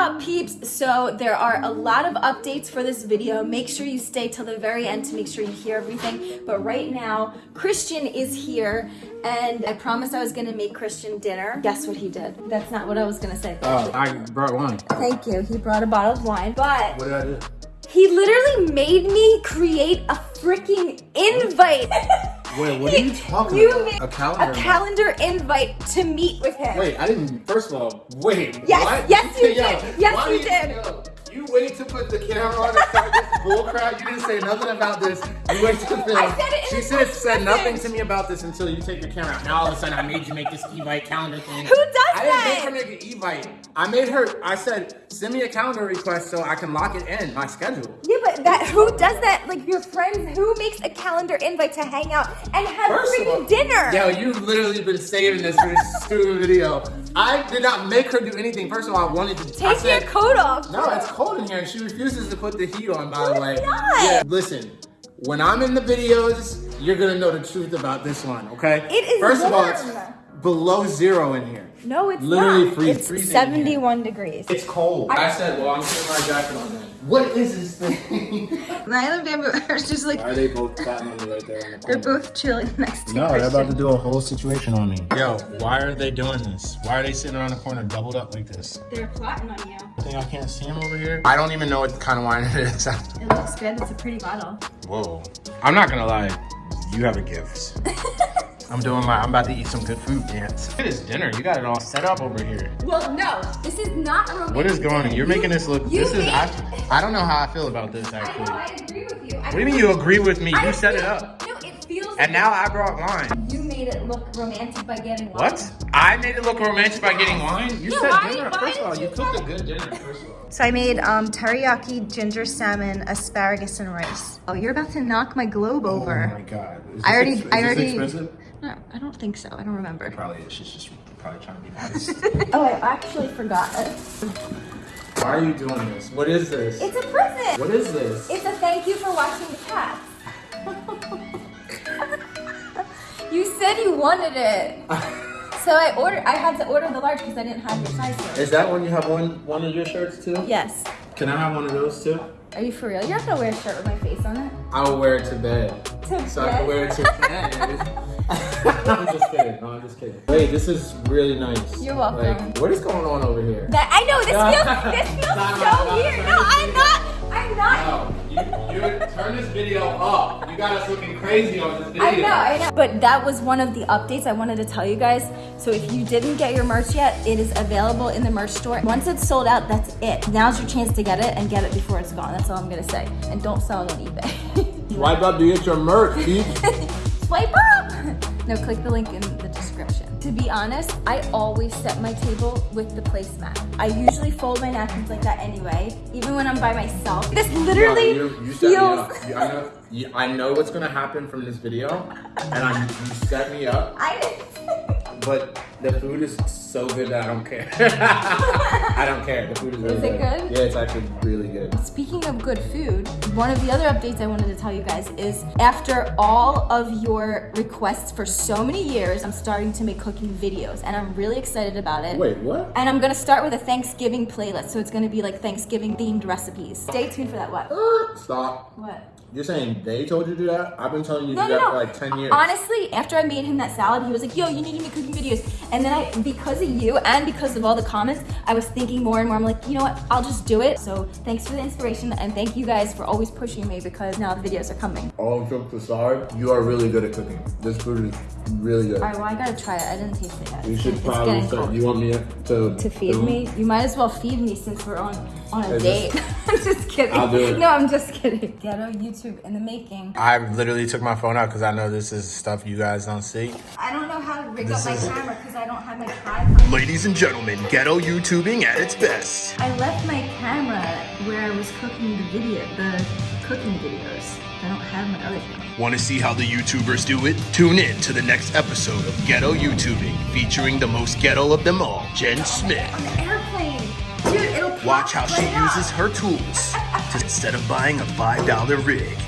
up peeps? So there are a lot of updates for this video. Make sure you stay till the very end to make sure you hear everything. But right now, Christian is here and I promised I was gonna make Christian dinner. Guess what he did? That's not what I was gonna say. Oh, I brought wine. Thank you. He brought a bottle of wine, but What did I do? he literally made me create a freaking invite. Wait, what are you talking You about? made A calendar? A calendar invite to meet with him. Wait, I didn't. First of all, wait. Yes, what? yes, you Yo, did. Yes, you did did. yo, You waited to put the camera on and start this bullcrap. You didn't say nothing about this. You waited to film. I said it in She said, said nothing to me about this until you take your camera out. Now all of a sudden I made you make this Evite calendar thing. Who does that? I didn't make her make an Evite. I made her. I said send me a calendar request so I can lock it in my schedule. Yeah, but that who does that? Like your friends, who makes a calendar invite to hang out and have First freaking dinner? Yo, you've literally been saving this for this stupid video. I did not make her do anything. First of all, I wanted to I Take said, your coat off. No, it's cold in here, and she refuses to put the heat on. By No, the way, not. yeah. Listen, when I'm in the videos, you're gonna know the truth about this one. Okay? It is First of all, it's below zero in here. No, it's Literally not. freeze- it's freezing in 71 degrees. It's cold. I said, well, I'm putting my jacket on then. What is this thing? Nyla and Bamboo are just like, Why are they both plotting me right there? In the they're both chilling next to No, they're about to do a whole situation on me. Yo, why are they doing this? Why are they sitting around the corner doubled up like this? They're plotting on you. I think I can't see them over here. I don't even know what kind of wine it is. It looks good. It's a pretty bottle. Whoa. I'm not gonna lie, you have a gift. I'm doing my, I'm about to eat some good food dance. Look at this dinner, you got it all set up over here. Well, no, this is not a romantic What is going on? You're You- making this look, you this is, made- I, I don't know how I feel about this actually. I know, actually. I agree with you. What do you mean you agree with me? You set it up. No, it feels And now I brought wine. you made it look romantic by getting wine. What? I made it look romantic by getting wine? You Yeah, said why- dinner. why First of all, you you cooked a good dinner, first of all. So I made um, teriyaki ginger salmon, asparagus, and rice. Oh, you're about to knock my globe over. Oh my god. Is I already- this I already- expensive? No, I don't think so. I don't remember. Probably is. She's just probably trying to be nice. oh, I actually forgot. Why are you doing this? What is this? It's a present. What is this? It's a thank you for watching the cats. you said you wanted it. So I ordered. I had to order the large because I didn't have your size. Yet. Is that when you have one one of your shirts too? Yes. Can I have one of those too? Are you for real? You're not gonna wear a shirt with my face on it. I will wear it to bed. To So I can wear it to bed. I'm just kidding. No, I'm just kidding. Wait, this is really nice. You're welcome. Like, what is going on over here? That I know. This feels. This feels so stop, weird. No. I'm not. I'm not. No, you, you turn this video up. You got us looking crazy on this video. I know, I know. But that was one of the updates I wanted to tell you guys. So if you didn't get your merch yet, it is available in the merch store. Once it's sold out, that's it. Now's your chance to get it and get it before it's gone. That's all I'm gonna say. And don't sell it on eBay. Swipe up to get your merch. Swipe up! No, click the link in the description. To be honest, I always set my table with the placemat. I usually fold my napkins like that anyway, even when I'm by myself. This literally No, you, you set me feels... You- I know. You, I know what's gonna happen from this video, and I, you set me up. I didn't... But the food is so good that I don't care. I don't care. The food is really Is it good? Yeah, it's actually really good. Speaking of good food, one of the other updates I wanted to tell you guys is after all of your requests for so many years, I'm starting to make cooking videos and I'm really excited about it. Wait, what? And I'm gonna start with a Thanksgiving playlist, so it's gonna be like Thanksgiving themed recipes. Stay tuned for that. What? Stop. What? You're saying they told you to do that? I've been telling you to No, do no, that no. for like 10 years. Honestly, after I made him that salad, he was like, yo, you need to make cooking videos. And then I, because of you and because of all the comments, I was thinking more and more. I'm like, you know what? I'll just do it. So thanks for the inspiration and thank you guys for always pushing me because now the videos are coming. All jokes aside, you are really good at cooking. This food is really good. All right, well, I gotta try it. I didn't taste it yet. You should it's probably start. You want me to To feed me? You might as well feed me since we're on, on a date. this- I'm just kidding. I'll do it. No, I'm just kidding. Ghetto YouTube in the making. I literally took my phone out because I know this is stuff you guys don't see. I don't know how to rig This up my is- camera because I don't have my tripod. Ladies and gentlemen, ghetto YouTubing at its best. I left my camera where I was cooking the video, the cooking videos. I don't have my other camera. Want to see how the YouTubers do it? Tune in to the next episode of Ghetto YouTubing featuring the most ghetto of them all, Jen Smith. Watch how she uses her tools to, instead of buying a $5 rig.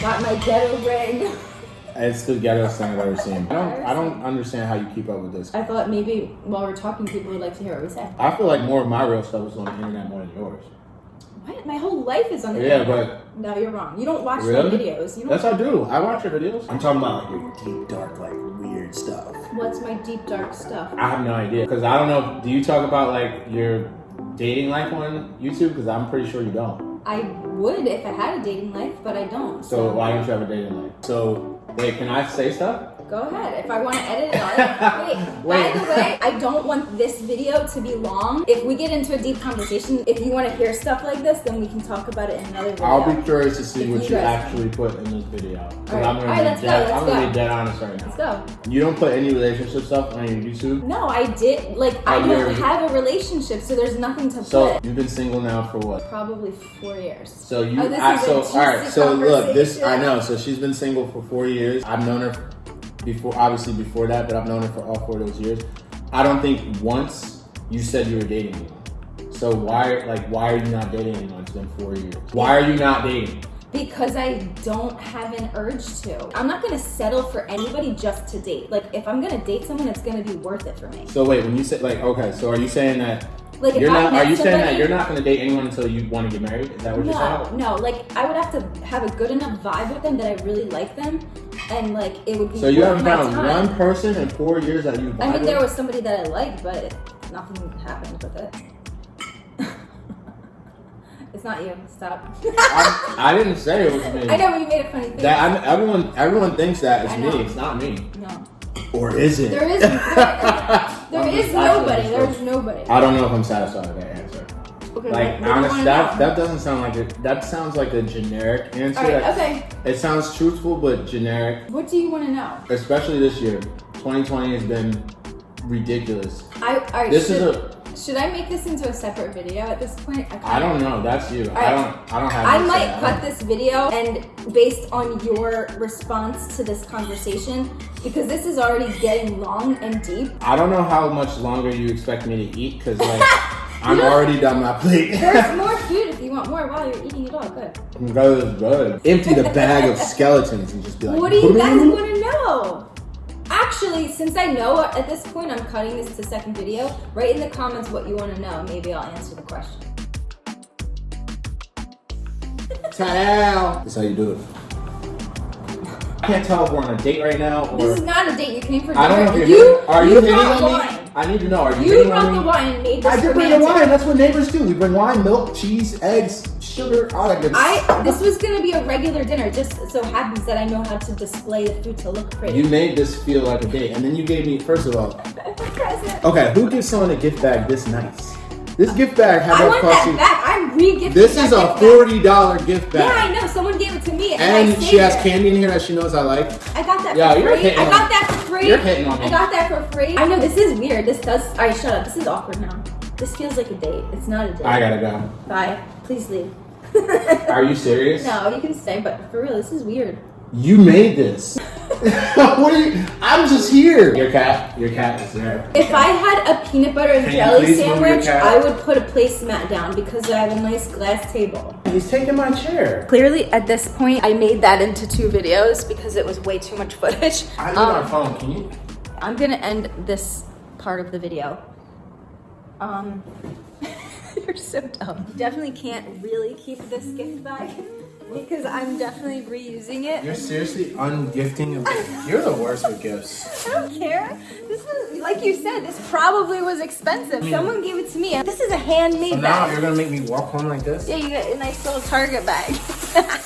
Got my ghetto ring. It's the ghettoest thing I've ever seen. I don't, I don't understand how you keep up with this. I thought maybe while we're talking, people would like to hear what we say. I feel like more of my real stuff is on the internet more than yours. What? My whole life is on the Yeah, internet. No, you're wrong. You don't watch Really? my videos. You don't. Yes, I do. I watch your videos. I'm talking about like your deep, dark, like weird stuff. What's my deep dark stuff? I have no idea because I don't know. Do you talk about like your dating life on YouTube? Because I'm pretty sure you don't. I would if I had a dating life, but I don't. So why don't you have a dating life? So wait, can I say stuff? Go ahead. If I want to edit it out. Wait, Wait. by the way, I don't want this video to be long. If we get into a deep conversation, if you want to hear stuff like this, then we can talk about it in another video. I'll be curious to see If what you you actually put in this video. Alright. I'm gonna Alright, be let's go, dead. let's I'm gonna go. be dead honest right Let's now. go. You don't put any relationship stuff on your YouTube. No, I did. Like, oh, I Oh, don't you're- have a relationship, so there's nothing to So put. you've been single now for what? Probably four years. So you, Oh, I, so all right. So look, this I know. So she's been single for four years. I've known her before, obviously before that, but I've known her for all four of those years. I don't think once you said you were dating anyone. So why, like, why are you not dating anyone? It's been four years. Why are you not dating? Because I don't have an urge to. I'm not gonna settle for anybody just to date. Like, if I'm gonna date someone, it's gonna be worth it for me. So wait, when you say like, okay, so are you saying that Like, you're not? Are you saying that you're not going to date anyone until you want to get married? Is that what you're No, saying? no. Like, I would have to have a good enough vibe with them that I really like them, and like it would be. So you haven't found time. one person in four years that you. I mean, there was somebody that I liked, but nothing happened with it. it's not you. Stop. I, I didn't say it was me. I know but you made a funny face. That I'm, everyone, everyone thinks that it's me. It's not me. no, Or is it? there is there, there is nobody. There's nobody. I don't know if I'm satisfied with that. Okay, Like, what- what honest, that know? that doesn't sound like it. That sounds like a generic answer. All right. That- Okay. It sounds truthful but generic. What do you want to know? Especially this year, 2020 has been ridiculous. I. All right. This should, is a. Should I make this into a separate video at this point? kinda- I don't know. That's you. I don't. I don't have. I might cut this video and based on your response to this conversation, because this is already getting long and deep. I don't know how much longer you expect me to eat because like I'm already done my plate. There's more food if you want more while you're eating it all. Good. Is good. Empty the bag of skeletons and just be like. What do you guys want to know? Actually, since I know at this point I'm cutting this to second video, write in the comments what you want to know. Maybe I'll answer the question. Tell. That's how you do it. I can't tell if we're on a date right now or. This is not a date. You came for dinner. I don't know if you're. you, are you, hitting on me? Wine. I need to know. Are you, You brought the wine made this I did bring the wine. That's what neighbors do. We bring wine, milk, cheese, eggs, sugar, all that good I stuff. this was gonna be a regular dinner. Just so happens that I know how to display the food to look pretty. You made this feel like a date, and then you gave me. First of all, present. okay, who gives someone a gift bag this nice? This gift bag, how I much want cost that you? back. I'm re-gifting. This is a forty dollar gift bag. Yeah, bag, I know. Someone gave it to me, and, and I she has it. candy in here that she knows I like. I got that Yeah, for you're free. hitting I got that for free. You're hitting on me. I got that for free. I know this is weird. This does. All right, shut up. This is awkward now. This feels like a date. It's not a date. I gotta go. Bye. Please leave. Are you serious? No, you can stay. But for real, this is weird. You made this. what are you? I'm just here. Your cat. Your cat is there. If I had a peanut butter and Can jelly please move your sandwich. I would put a placemat down because I have a nice glass table. He's taking my chair. Clearly, at this point, I made that into two videos because it was way too much footage. I need Um, my phone. Can you? I'm gonna end this part of the video. Um, you're so dumb. You definitely can't really keep this gift bag because I'm definitely reusing it. You're seriously ungifting a gift. You're the worst with gifts. I don't care. This is, like you said, this probably was expensive. Hmm. Someone gave it to me. This is a handmade So now bag. you're gonna make me walk home like this? Yeah, you get a nice little Target bag.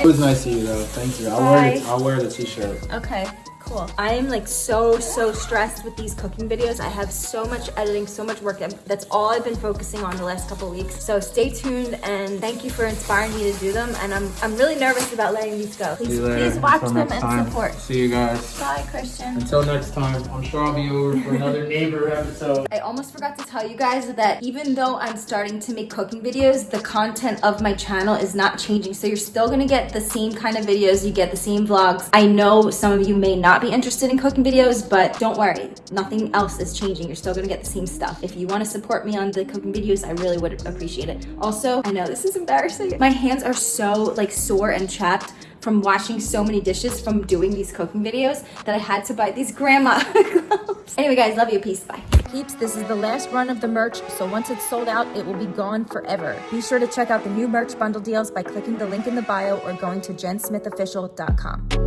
It was nice to you though. Thank you. I'll wear the, I'll wear the t-shirt. Okay, cool. I am like so, so stressed with these cooking videos. I have so much editing, so much work. That's all I've been focusing on the last couple weeks. So stay tuned and thank you for inspiring me to do them. And I'm, I'm really nervous about letting these go. Please, please watch them and support. See you guys. Bye, Christian. Until next time, I'm sure I'll be over for another neighbor episode. I almost forgot to tell you guys that even though I'm starting to make cooking videos, the content of my channel is not changing. So you're still gonna get the same kind of videos, you get the same vlogs. I know some of you may not be interested in cooking videos, but don't worry, nothing else is changing. You're still gonna get the same stuff. If you wanna support me on the cooking videos, I really would appreciate it. Also, I know this is embarrassing. My hands are so like sore and chapped from washing so many dishes from doing these cooking videos that I had to buy these grandma gloves. Anyway, guys, love you. Peace. Bye. Peeps, this is the last run of the merch, so once it's sold out, it will be gone forever. Be sure to check out the new merch bundle deals by clicking the link in the bio or going to jensmithofficial.com.